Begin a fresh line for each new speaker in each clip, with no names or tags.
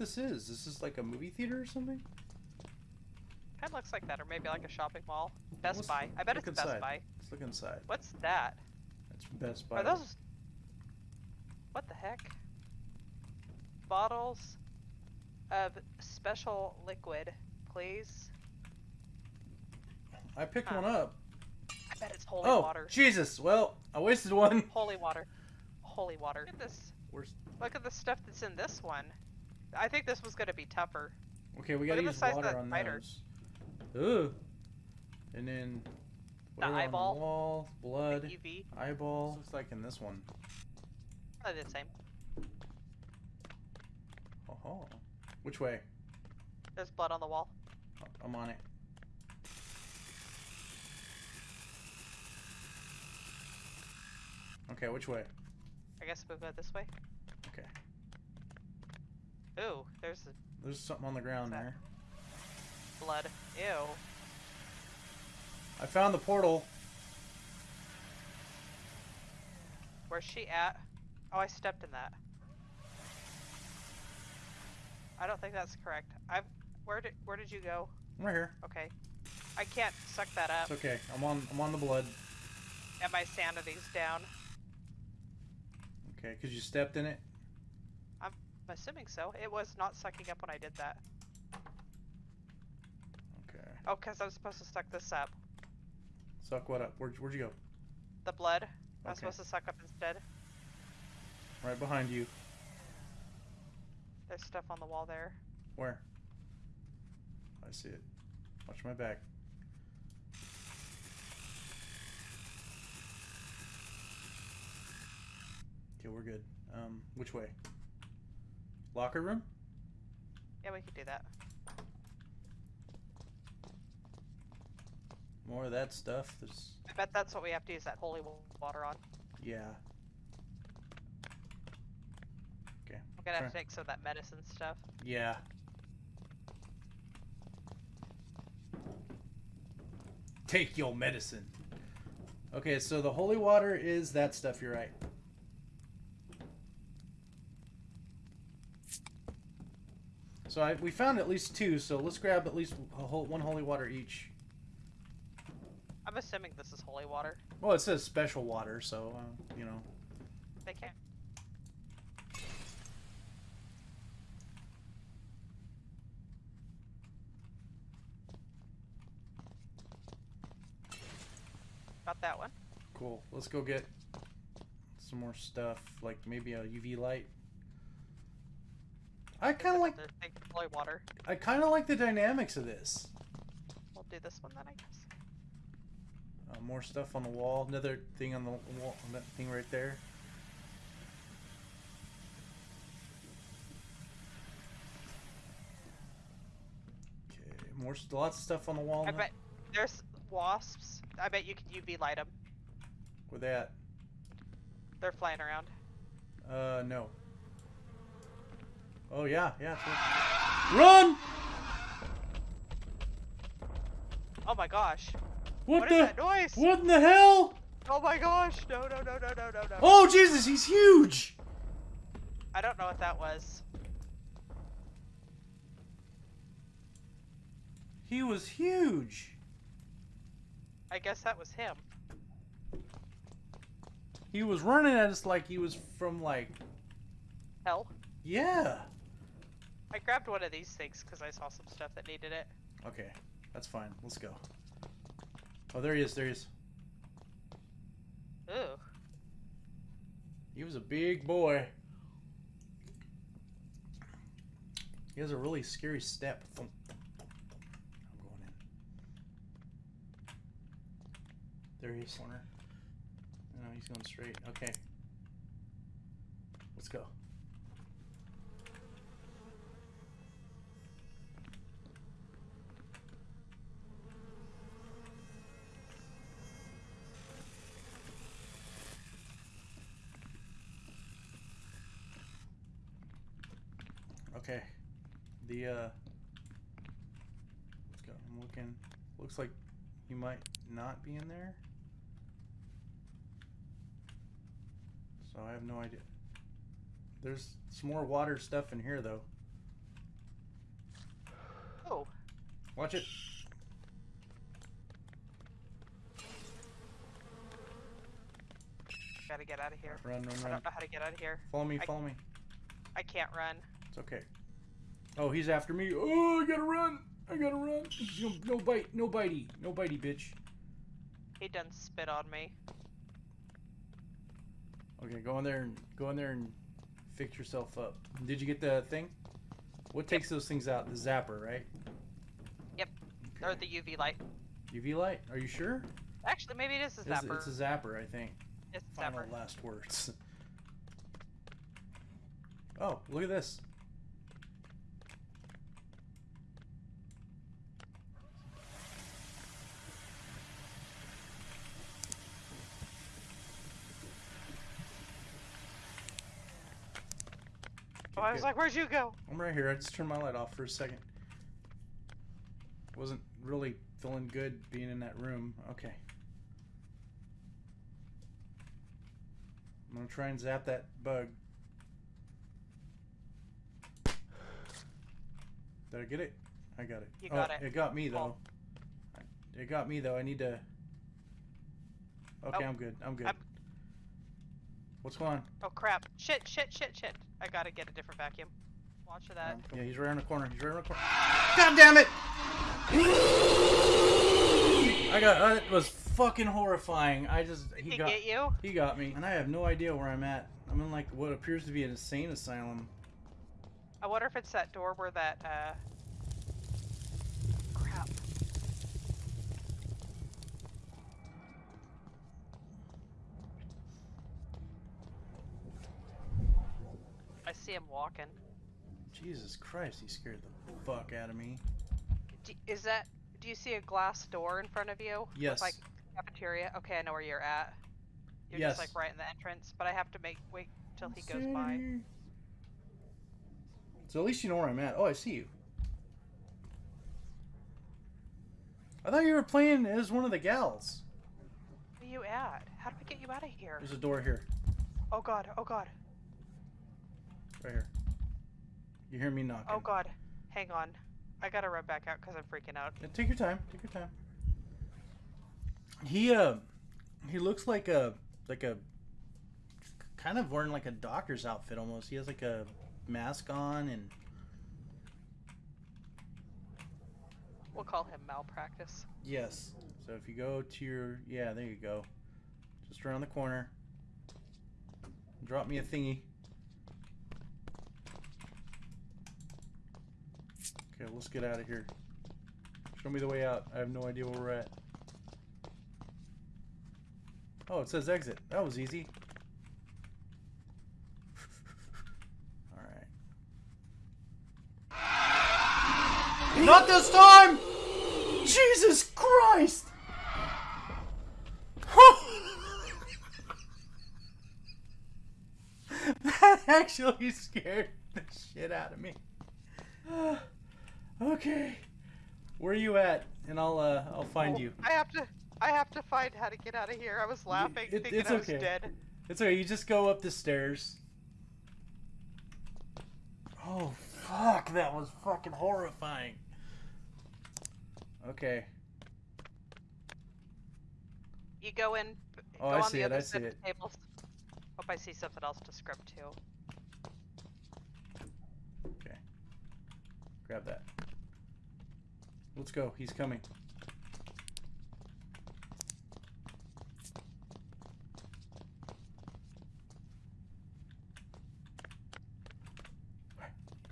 this is. This is like a movie theater or something?
Kind of looks like that, or maybe like a shopping mall. Best
Let's
Buy. I bet it's
inside.
Best Buy.
Let's look inside.
What's that?
That's Best Buy.
Are those? What the heck? Bottles of special liquid, please.
I picked
Huh.
one up.
I bet it's holy
oh,
water.
Jesus. Well, I wasted one.
Holy water. Holy water. Look at this.
Where's...
Look at the stuff that's in this one. I think this was gonna be tougher.
Okay, we
Look
gotta
at the
use
size of
water
that
on
spider.
those. Ugh. And then... whatever on
eyeball.
The wall, blood,
UV.
eyeball. Looks like in this one.
Probably the same.
Oh, Which way?
There's blood on the wall.
Oh, I'm on it. Okay, which way?
I guess we'll go this way.
Okay.
Ooh, there's the
There's something on the ground there.
blood. Ew.
I found the portal.
Where's she at? Oh, I stepped in that. I don't think that's correct. I've. Where did Where did you go?
I'm right here.
Okay. I can't suck that up,
It's okay. I'm on. I'm on the blood.
and my sanity's down.
Okay, because you stepped in it.
I'm assuming so. It was not sucking up when I did that.
Okay.
Oh, because I was supposed to suck this up.
Suck what up? Where'd, where'd you go?
The blood. I was
Okay.
supposed to suck up instead.
Right behind you.
There's stuff on the wall there.
Where? I see it. Watch my back. Okay, we're good. Um, which way? Locker room?
Yeah, we could do that.
More of that stuff. There's
I bet that's what we have to use that holy water on.
yeah. Okay.
I'm gonna have to take some of that medicine stuff.
Yeah. Take your medicine. Okay, so the holy water is that stuff, you're right. So I, we found at least two, so let's grab at least a whole, one holy water each.
I'm assuming this is holy water.
Well, it says special water, so, uh, you know.
They can't. Got that one.
Cool. Let's go get some more stuff, like maybe a UV light. I kind of like
holy water.
I kind of like the dynamics of this.
We'll do this one then, I guess.
Uh, more stuff on the wall. Another thing on the wall. That thing right there. Okay, more lots of stuff on the wall.
I
now.
bet there's wasps. I bet you could UV light them.
Where they at?
They're flying around.
Uh, no. Oh yeah, yeah. it's. Run!
Oh my gosh.
What,
What is
the?
that noise?
What in the hell?
Oh my gosh. No, no, no, no, no, no, no.
Oh Jesus, he's huge!
I don't know what that was.
He was huge.
I guess that was him.
He was running at us like he was from like
Hell.
yeah.
I grabbed one of these things because I saw some stuff that needed it.
Okay, that's fine. Let's go. Oh, there he is. There he is.
Ooh.
He was a big boy. He has a really scary step. I'm going in. There he is. Corner. No, he's going straight. Okay. Let's go. Okay. The uh let's go. I'm looking. Looks like he might not be in there. So I have no idea. There's some more water stuff in here though.
Oh,
Watch it.
gotta get out of here.
Run, run, run.
I don't know how to get out of here.
Follow me,
I-
follow me.
I can't run.
It's okay. Oh, he's after me. Oh, I gotta run. I gotta run. No, no bite, no bitey, no bitey, bitch.
He done spit on me.
Okay, go in there and go in there and fix yourself up. Did you get the thing? What takes those things out? The zapper, right?
Yep. Or the UV light.
UV light? Are you sure?
Actually, maybe it is a
It's,
zapper.
it's a zapper, I think.
It's a
Final
zapper.
last words. oh, look at this.
Oh, I was like, where'd you go?
I'm right here. I just turned my light off for a second. Wasn't really feeling good being in that room. Okay. I'm gonna try and zap that bug. Did I get it? I got it.
You
Oh,
got it.
It got me though.
Cool.
It got me though. I need to. Okay,
Oh.
I'm good. I'm good.
I'm-
What's going on?
Oh crap! Shit! Shit! Shit! Shit! I gotta get a different vacuum. Watch for that.
Yeah, he's right around the corner. He's right around the corner. God damn it! I got. Uh, it was fucking horrifying. I just
Did
he
he
got
get you?
he got me, and I have no idea where I'm at. I'm in like what appears to be an insane asylum.
I wonder if it's that door where that uh. See him walking.
Jesus Christ, he scared the fuck out of me.
D is that? Do you see a glass door in front of you? with,
Yes.
like cafeteria. Okay, I know where you're at. You're
Yes.
just like right in the entrance, but I have to make wait till he goes by.
So at least you know where I'm at. Oh, I see you. I thought you were playing as one of the gals.
Where you at? How do we get you out of here?
There's a door here,
Oh god! Oh god!
Right here. You hear me knocking?
Oh god! Hang on. I gotta run back out because I'm freaking out.
Yeah, take your time. Take your time. He uh, he looks like a like a kind of wearing like a doctor's outfit almost. He has like a mask on and
We'll call him malpractice.
yes. So if you go to your yeah, there you go. Just around the corner. Drop me a thingy. Okay, let's get out of here. Show me the way out. I have no idea where we're at. Oh, it says exit. That was easy. Alright. Not this time! Jesus Christ! that actually scared the shit out of me. okay. Where are you at? And I'll uh I'll find
Oh,
you.
I have to. I have to find how to get out of here. I was laughing,
it-
thinking
it's
I was
okay.
dead.
It's okay, you just go up the stairs. Oh fuck, that was fucking horrifying. Okay.
You go in.
Oh,
go
I
on
see
the
it,
other
I see it.
Tables. Hope I see something else to script too.
Okay. Grab that. Let's go. He's coming.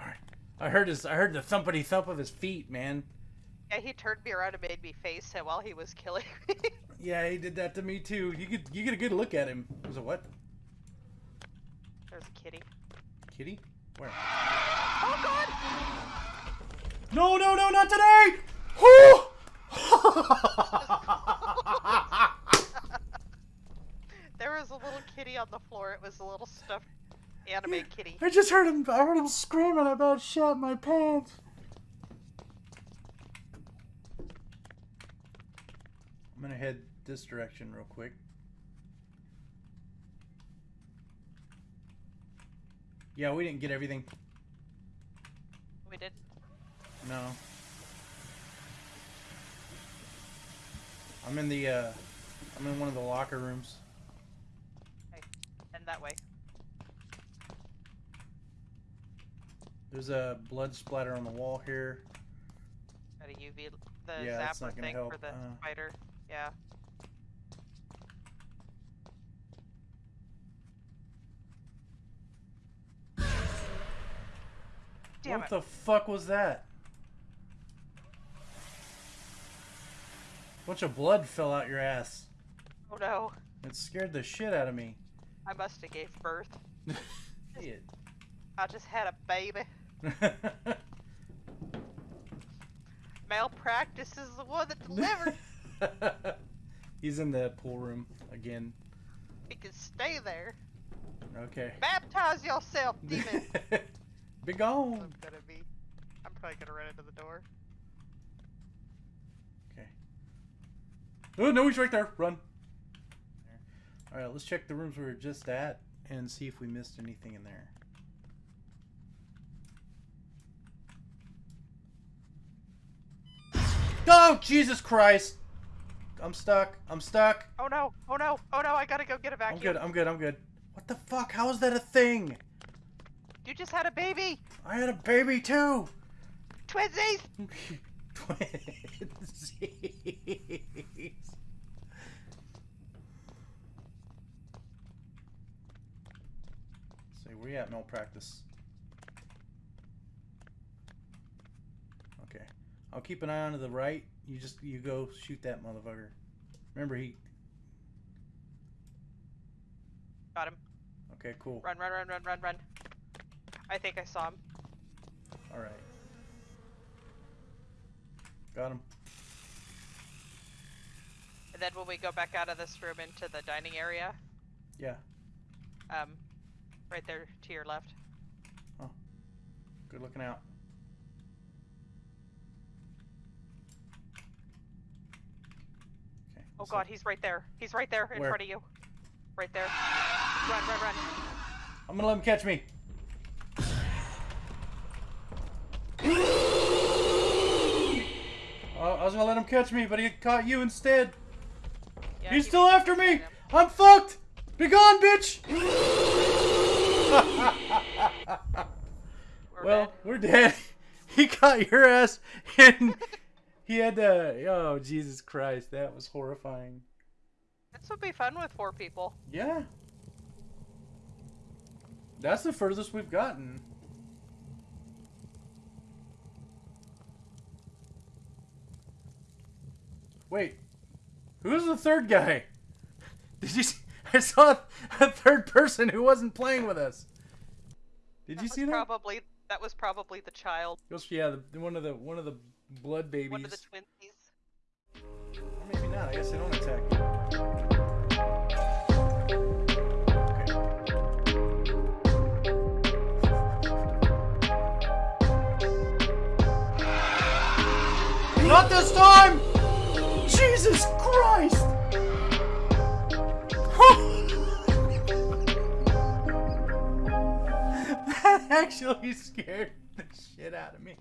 Alright. I heard his I heard the thumpity thump of his feet, man.
Yeah, he turned me around and made me face him while he was killing me.
Yeah, he did that to me too. You get you get a good look at him. Was a what?
There's a kitty.
Kitty? Where?
Oh god!
No, no, no, not today! Whew!
There was a little kitty on the floor. It was a little stuffed anime kitty.
I just heard him. I heard him screaming about shit my pants. I'm gonna head this direction real quick. Yeah, we didn't get everything.
We did.
No. I'm in the, uh, I'm in one of the locker rooms.
And that way.
There's a blood splatter on the wall here.
Got a UV, the
Yeah,
zapper thing
help,
for the
uh.
spider. Yeah. Damn
what
it.
the fuck was that? Bunch of blood fell out your ass.
Oh no.
It scared the shit out of me.
I must have gave birth.
Shit.
I just had a baby. Malpractice is the one that delivered.
He's in the pool room again.
he can stay there.
Okay.
Baptize yourself, demon.
Be
I'm gonna be. I'm probably gonna run into the door.
Oh no, he's right there. Run. All right, let's check the rooms we were just at and see if we missed anything in there. Oh Jesus Christ! I'm stuck. I'm stuck.
Oh no! Oh no! Oh no! I gotta go get a
I'm good. I'm good. I'm good. What the fuck? How is that a thing?
You just had a baby.
I had a baby too.
Twinsies.
Twinsies. Say, where you at, malpractice? Okay. I'll keep an eye on to the right. You just, you go shoot that motherfucker. Remember, he...
Got him.
Okay, cool.
Run! Run! Run! Run! Run! Run! I think I saw him.
Alright. Got him.
And then when we go back out of this room into the dining area,
Yeah.
um, right there to your left.
Good looking out. Okay.
Oh
let's
god, he's right there. He's right there in
Where?
front of you. Right there. Run! Run! Run!
I'm gonna let him catch me. I was gonna let him catch me, but he caught you instead.
Yeah,
He's
he
still after me. I'm fucked. Be gone, bitch.
We're
well,
dead.
we're dead. He caught your ass, and he had to. Oh, Jesus Christ, that was horrifying.
This would be fun with four people.
Yeah. That's the furthest we've gotten. Wait. Who's the third guy? Did you see? I saw a third person who wasn't playing with us. Did
That
you see that?
Probably that was probably the child,
It was- yeah, the, one of the one of the blood babies.
one of the twinsies.
Or maybe not. I guess they don't actually scared the shit out of me.